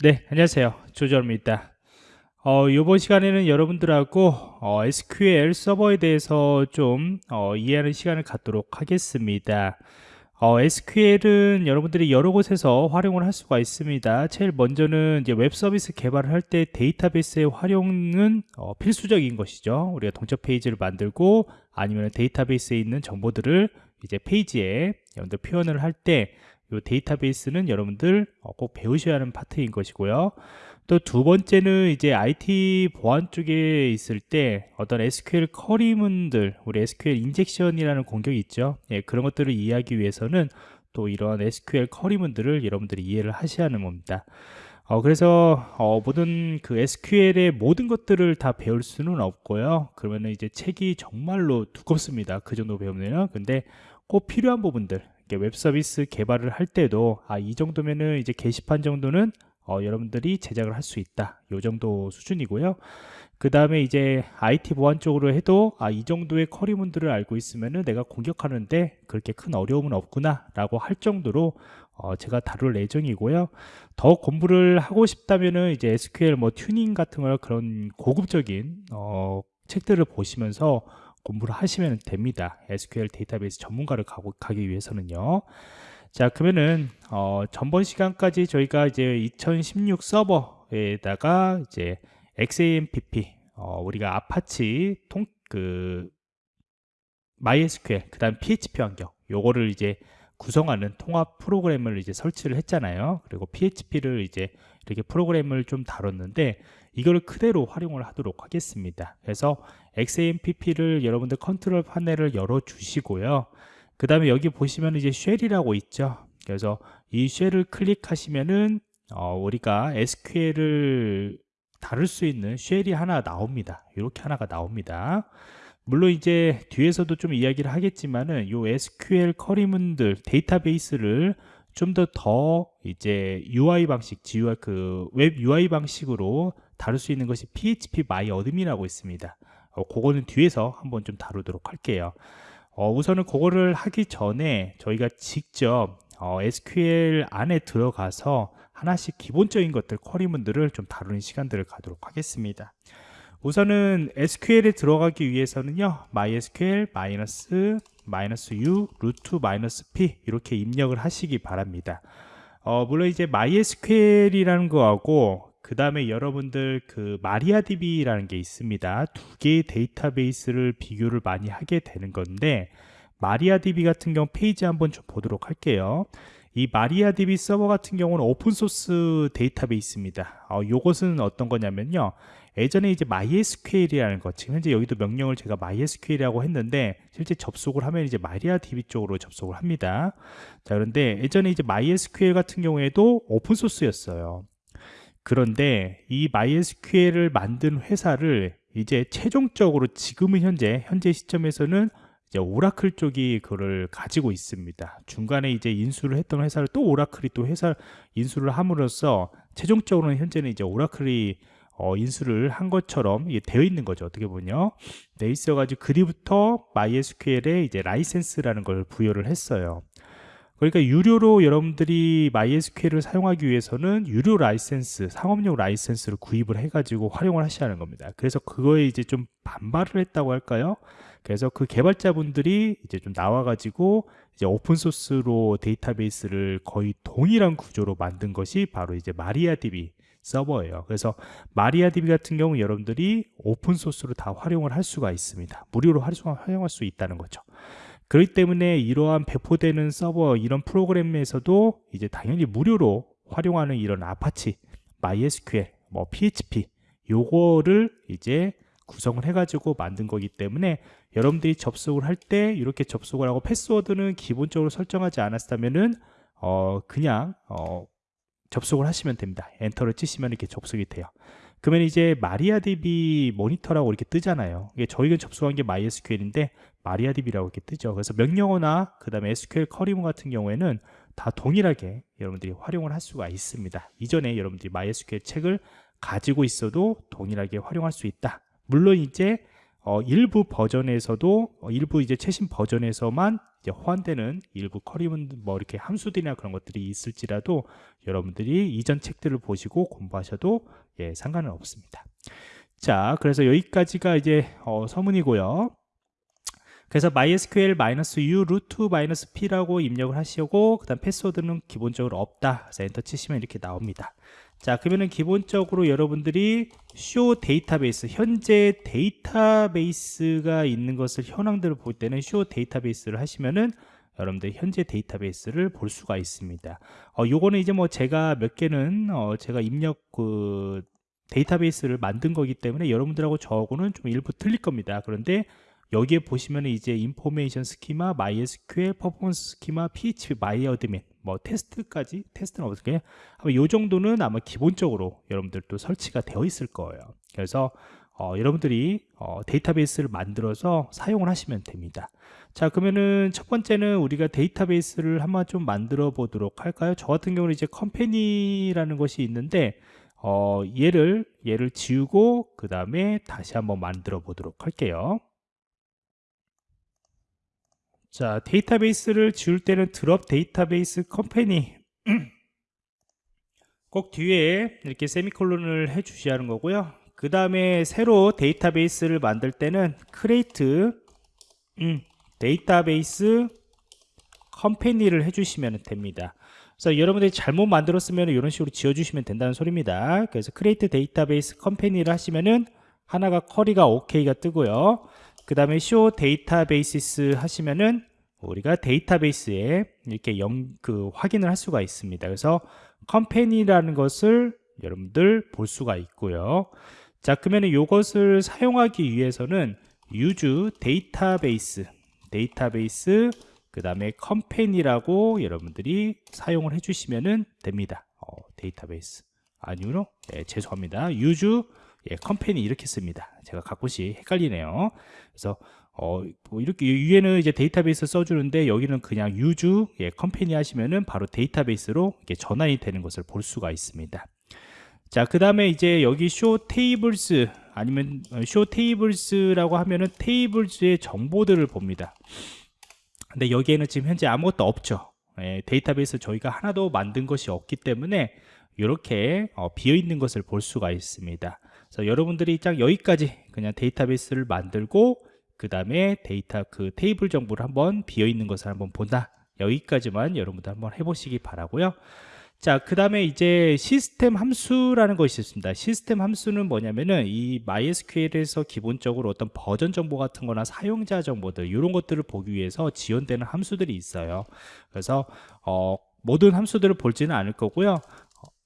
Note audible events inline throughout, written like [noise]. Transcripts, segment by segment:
네, 안녕하세요. 조절입니다. 어, 이번 시간에는 여러분들하고 어, SQL 서버에 대해서 좀 어, 이해하는 시간을 갖도록 하겠습니다. 어, SQL은 여러분들이 여러 곳에서 활용을 할 수가 있습니다. 제일 먼저는 이제 웹 서비스 개발을 할 때 데이터베이스의 활용은 어, 필수적인 것이죠. 우리가 동적 페이지를 만들고 아니면 데이터베이스에 있는 정보들을 이제 페이지에 여러분들 표현을 할때 이 데이터베이스는 여러분들 어, 꼭 배우셔야 하는 파트인 것이고요. 또 두 번째는 이제 IT 보안 쪽에 있을 때 어떤 SQL 커리문들, 우리 SQL 인젝션이라는 공격이 있죠. 예, 그런 것들을 이해하기 위해서는 또 이런 SQL 커리문들을 여러분들이 이해를 하셔야 하는 겁니다. 어, 그래서 어, 모든 그 SQL의 모든 것들을 다 배울 수는 없고요. 그러면 이제 책이 정말로 두껍습니다. 그 정도 배우면요. 근데 꼭 필요한 부분들 웹 서비스 개발을 할 때도 아 이 정도면은 이제 게시판 정도는 어, 여러분들이 제작을 할 수 있다. 이 정도 수준이고요. 그 다음에 이제 IT 보안 쪽으로 해도 아 이 정도의 query문들을 알고 있으면은 내가 공격하는데 그렇게 큰 어려움은 없구나 라고 할 정도로 어, 제가 다룰 예정이고요. 더 공부를 하고 싶다면은 이제 SQL 뭐 튜닝 같은 걸 그런 고급적인 어, 책들을 보시면서 공부를 하시면 됩니다. SQL 데이터베이스 전문가를 가고, 가기 위해서는요. 자, 그러면은 어, 전번 시간까지 저희가 이제 2016 서버에다가 이제 XAMPP 어, 우리가 아파치 통 그 MySQL 그 다음 PHP 환경 요거를 이제 구성하는 통합 프로그램을 이제 설치를 했잖아요. 그리고 PHP를 이제 이렇게 프로그램을 좀 다뤘는데 이거를 그대로 활용을 하도록 하겠습니다. 그래서 XAMPP를 여러분들 control panel을 열어 주시고요. 그 다음에 여기 보시면 이제 shell이라고 있죠. 그래서 이 shell을 클릭하시면은 어, 우리가 SQL을 다룰 수 있는 shell이 하나 나옵니다. 이렇게 하나가 나옵니다. 물론 이제 뒤에서도 좀 이야기를 하겠지만은 요 SQL query문들 데이터베이스를 좀 더더 더 이제 UI 방식, GUI 그 웹 UI 방식으로 다룰 수 있는 것이 PHP admin이라고 있습니다. 어, 그거는 뒤에서 한번 좀 다루도록 할게요. 어, 우선은 그거를 하기 전에 저희가 직접 어, SQL 안에 들어가서 하나씩 기본적인 것들, 쿼리문들을 좀 다루는 시간들을 가도록 하겠습니다. 우선은 SQL에 들어가기 위해서는요, MySQL 마이너스 마이너스 U 루트 마이너스 P 이렇게 입력을 하시기 바랍니다. 어, 물론 이제 MySQL이라는 거하고 그 다음에 여러분들 그 마리아DB라는 게 있습니다. 두 개의 데이터베이스를 비교를 많이 하게 되는 건데 MariaDB 같은 경우 페이지 한번 좀 보도록 할게요. 이 MariaDB 서버 같은 경우는 open source 데이터베이스입니다. 어, 이것은 어떤 거냐면요. 예전에 이제 MySQL이라는 것, 지금 현재 여기도 명령을 제가 MySQL이라고 했는데 실제 접속을 하면 이제 MariaDB 쪽으로 접속을 합니다. 자, 그런데 예전에 이제 MySQL 같은 경우에도 open source였어요. 그런데 이 MySQL을 만든 회사를 이제 최종적으로 지금은 현재 현재 시점에서는 이제 오라클 쪽이 그걸 가지고 있습니다. 중간에 이제 인수를 했던 회사를 또 오라클이 또 회사 인수를 함으로써 최종적으로는 현재는 이제 오라클이 어, 인수를 한 것처럼 되어 있는 거죠. 어떻게 보면요. 돼 있어가지고 그때부터 MySQL에 이제 라이센스라는 걸 부여를 했어요. 그러니까 유료로 여러분들이 MySQL을 사용하기 위해서는 유료 라이센스, 상업용 라이센스를 구입을 해가지고 활용을 하셔야 하는 겁니다. 그래서 그거에 이제 좀 반발을 했다고 할까요? 그래서 그 개발자분들이 이제 좀 나와가지고 이제 오픈소스로 데이터베이스를 거의 동일한 구조로 만든 것이 바로 이제 MariaDB 서버예요. 그래서 MariaDB 같은 경우 여러분들이 오픈소스로 다 활용을 할 수가 있습니다. 무료로 활용할 수 있다는 거죠. 그렇기 때문에 이러한 배포되는 서버 이런 프로그램에서도 이제 당연히 무료로 활용하는 이런 아파치, MySQL, 뭐 PHP 요거를 이제 구성을 해가지고 만든 거기 때문에 여러분들이 접속을 할 때 이렇게 접속을 하고 패스워드는 기본적으로 설정하지 않았다면은 어 그냥 어 접속을 하시면 됩니다. 엔터를 치시면 이렇게 접속이 돼요. 그러면 이제 마리아DB 모니터라고 이렇게 뜨잖아요. 이게 저희가 접속한 게 MySQL인데 마리아DB라고 이렇게 뜨죠. 그래서 명령어나 그 다음에 SQL 커리문 같은 경우에는 다 동일하게 여러분들이 활용을 할 수가 있습니다. 이전에 여러분들이 MySQL 책을 가지고 있어도 동일하게 활용할 수 있다. 물론 이제 어, 일부 버전에서도 어, 일부 이제 최신 버전에서만 이제 호환되는 일부 커리문 뭐 이렇게 함수들이나 그런 것들이 있을지라도 여러분들이 이전 책들을 보시고 공부하셔도 예, 상관은 없습니다. 자, 그래서 여기까지가 이제 어, 서문이고요. 그래서 mysql-u root-p라고 입력을 하시고 그 다음 패스워드는 기본적으로 없다 그래서 엔터 치시면 이렇게 나옵니다 자 그러면은 기본적으로 여러분들이 show databases 현재 데이터베이스가 있는 것을 현황들을 볼 때는 show databases를 하시면은 여러분들 현재 데이터베이스를 볼 수가 있습니다. 어 요거는 이제 뭐 제가 몇 개는 어 제가 입력 그 데이터베이스를 만든 거기 때문에 여러분들하고 저하고는 좀 일부 틀릴 겁니다. 그런데 여기에 보시면 이제 information schema, MySQL, performance schema, phpMyAdmin 뭐 테스트까지 테스트는 어떻게 아마 요 정도는 아마 기본적으로 여러분들도 설치가 되어 있을 거예요. 그래서 어, 여러분들이 어, 데이터베이스를 만들어서 사용을 하시면 됩니다. 자 그러면은 첫 번째는 우리가 데이터베이스를 한번 좀 만들어 보도록 할까요? 저 같은 경우는 이제 컴퍼니라는 것이 있는데 어, 얘를 얘를 지우고 그 다음에 다시 한번 만들어 보도록 할게요. 자 데이터베이스를 지울 때는 드롭 데이터베이스 컴퍼니 [clears throat] 꼭 뒤에 이렇게 세미콜론을 해 주셔야 하는 거고요. 그 다음에 새로 데이터베이스를 만들 때는 create 음, database company를 해주시면 됩니다. 그래서 여러분들이 잘못 만들었으면 이런 식으로 지워주시면 된다는 소리입니다. 그래서 create database company를 하시면은 하나가 query가 OK가 뜨고요. 그 다음에 show databases 하시면은 우리가 데이터베이스에 이렇게 영, 그 확인을 할 수가 있습니다. 그래서 company라는 것을 여러분들 볼 수가 있고요. 자, 그러면 이것을 사용하기 위해서는 use database, database, 그 다음에 company라고 여러분들이 사용을 해주시면 됩니다. 어, 데이터베이스. 아니요, 네, 죄송합니다. use 예, company 이렇게 씁니다. 제가 가끔씩 헷갈리네요. 그래서 어, 뭐 이렇게 위에는 이제 데이터베이스 써주는데 여기는 그냥 유주 예, 컴퍼니 하시면은 바로 데이터베이스로 이렇게 전환이 되는 것을 볼 수가 있습니다. 자, 그 다음에 이제 여기 show tables 아니면 show tables라고 하면은 테이블즈의 정보들을 봅니다. 근데 여기에는 지금 현재 아무것도 없죠. 예, 데이터베이스 저희가 하나도 만든 것이 없기 때문에 이렇게 어, 비어 있는 것을 볼 수가 있습니다. 그래서 여러분들이 딱 여기까지 그냥 데이터베이스를 만들고 그 다음에 데이터 그 테이블 정보를 한번 비어 있는 것을 한번 본다 여기까지만 여러분들 한번 해보시기 바라고요 자, 그 다음에 이제 시스템 함수라는 것이 있습니다. 시스템 함수는 뭐냐면은 이 MySQL에서 기본적으로 어떤 버전 정보 같은 거나 사용자 정보들, 이런 것들을 보기 위해서 지원되는 함수들이 있어요. 그래서, 어, 모든 함수들을 볼지는 않을 거고요.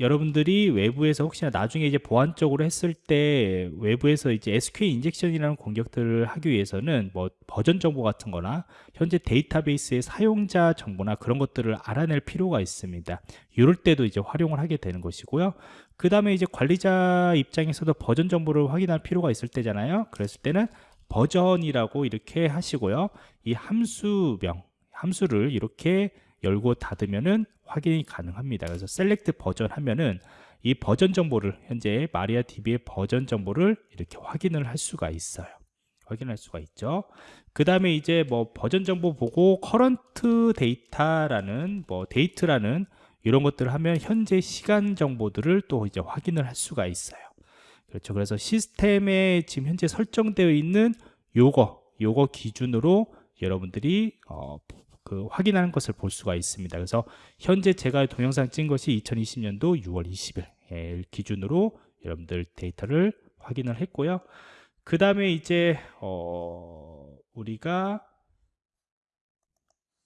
여러분들이 외부에서 혹시나 나중에 이제 보안적으로 했을 때 외부에서 이제 SQL 인젝션이라는 공격들을 하기 위해서는 뭐 버전 정보 같은 거나 현재 데이터베이스의 사용자 정보나 그런 것들을 알아낼 필요가 있습니다. 이럴 때도 이제 활용을 하게 되는 것이고요. 그 다음에 이제 관리자 입장에서도 버전 정보를 확인할 필요가 있을 때잖아요. 그랬을 때는 버전이라고 이렇게 하시고요. 이 함수명, 함수를 이렇게 열고 닫으면은 확인이 가능합니다. 그래서 select version 하면은 이 버전 정보를 현재 MariaDB의 버전 정보를 이렇게 확인을 할 수가 있어요. 확인할 수가 있죠. 그 다음에 이제 뭐 버전 정보 보고 current data라는 뭐 date라는 이런 것들을 하면 현재 시간 정보들을 또 이제 확인을 할 수가 있어요. 그렇죠. 그래서 시스템에 지금 현재 설정되어 있는 요거 요거 기준으로 여러분들이 어, 그 확인하는 것을 볼 수가 있습니다. 그래서 현재 제가 동영상 찍은 것이 2020년도 6월 20일 예, 기준으로 여러분들 데이터를 확인을 했고요. 그 다음에 이제 어, 우리가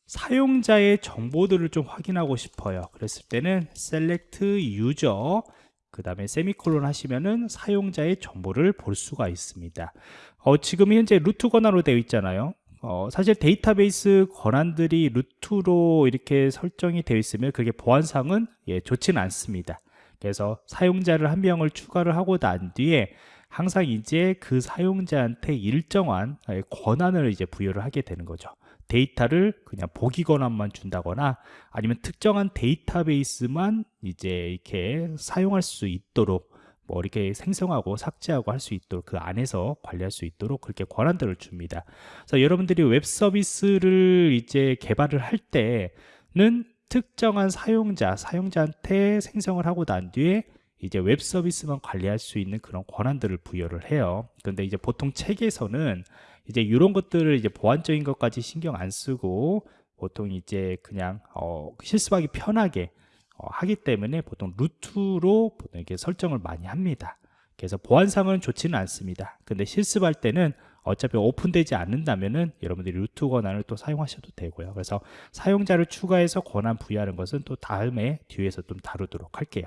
사용자의 정보들을 좀 확인하고 싶어요. 그랬을 때는 select user 그 다음에 세미콜론 하시면은 사용자의 정보를 볼 수가 있습니다. 어, 지금 현재 루트 권한으로 되어 있잖아요. 어, 사실 데이터베이스 권한들이 루트로 이렇게 설정이 되어 있으면 그게 보안상은 예, 좋지는 않습니다. 그래서 사용자를 한 명을 추가를 하고 난 뒤에 항상 이제 그 사용자한테 일정한 예, 권한을 이제 부여를 하게 되는 거죠. 데이터를 그냥 보기 권한만 준다거나 아니면 특정한 데이터베이스만 이제 이렇게 사용할 수 있도록 뭐 이렇게 생성하고 삭제하고 할 수 있도록 그 안에서 관리할 수 있도록 그렇게 권한들을 줍니다. 그래서 여러분들이 웹 서비스를 이제 개발을 할 때는 특정한 사용자, 사용자한테 생성을 하고 난 뒤에 이제 웹 서비스만 관리할 수 있는 그런 권한들을 부여를 해요. 근데 이제 보통 책에서는 이제 이런 것들을 이제 보안적인 것까지 신경 안 쓰고 보통 이제 그냥 어, 실습하기 편하게 어, 하기 때문에 보통 루트로 보통 이렇게 설정을 많이 합니다. 그래서 보안상은 좋지는 않습니다. 근데 실습할 때는 어차피 오픈되지 않는다면은 여러분들이 루트 권한을 또 사용하셔도 되고요. 그래서 사용자를 추가해서 권한 부여하는 것은 또 다음에 뒤에서 좀 다루도록 할게요.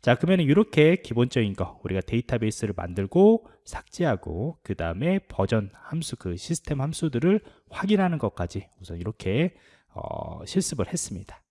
자, 그러면 이렇게 기본적인 거 우리가 데이터베이스를 만들고 삭제하고 그 다음에 버전 함수 그 시스템 함수들을 확인하는 것까지 우선 이렇게 어, 실습을 했습니다.